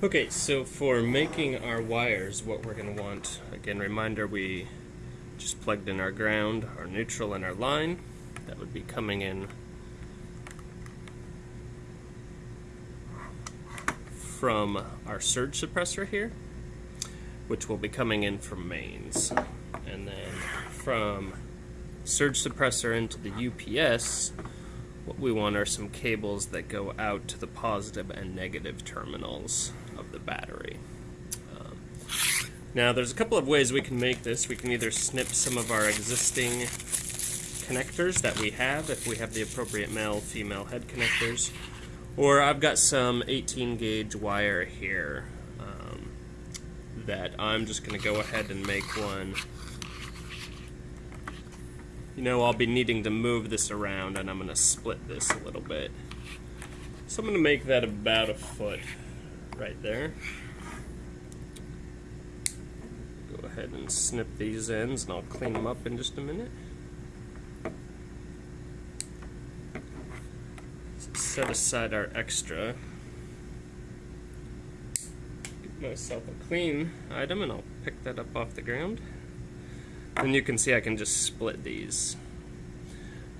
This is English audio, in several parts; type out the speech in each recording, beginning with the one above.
Okay, so for making our wires, what we're going to want, again, reminder we just plugged in our ground, our neutral, and our line. That would be coming in from our surge suppressor here, which will be coming in from mains. And then from surge suppressor into the UPS, what we want are some cables that go out to the positive and negative terminals of the battery. Um, now there's a couple of ways we can make this. We can either snip some of our existing connectors that we have, if we have the appropriate male female head connectors, or I've got some 18 gauge wire here um, that I'm just going to go ahead and make one you know, I'll be needing to move this around and I'm going to split this a little bit. So I'm going to make that about a foot right there. Go ahead and snip these ends and I'll clean them up in just a minute. Set aside our extra. Get myself a clean item and I'll pick that up off the ground. And you can see I can just split these.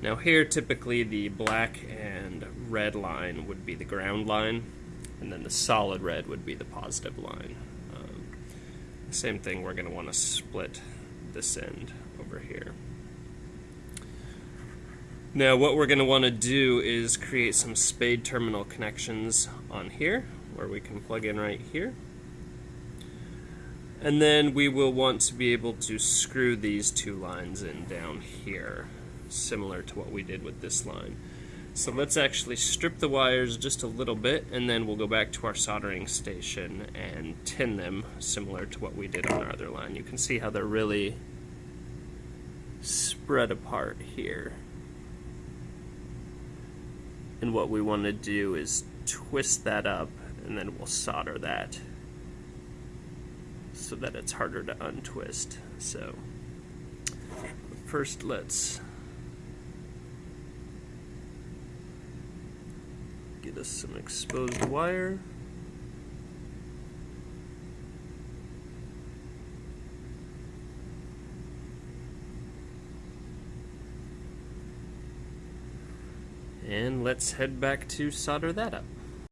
Now here typically the black and red line would be the ground line and then the solid red would be the positive line. Um, same thing we're going to want to split this end over here. Now what we're going to want to do is create some spade terminal connections on here where we can plug in right here. And then we will want to be able to screw these two lines in down here, similar to what we did with this line. So let's actually strip the wires just a little bit and then we'll go back to our soldering station and tin them similar to what we did on our other line. You can see how they're really spread apart here. And what we want to do is twist that up and then we'll solder that so that it's harder to untwist. So first let's get us some exposed wire. And let's head back to solder that up.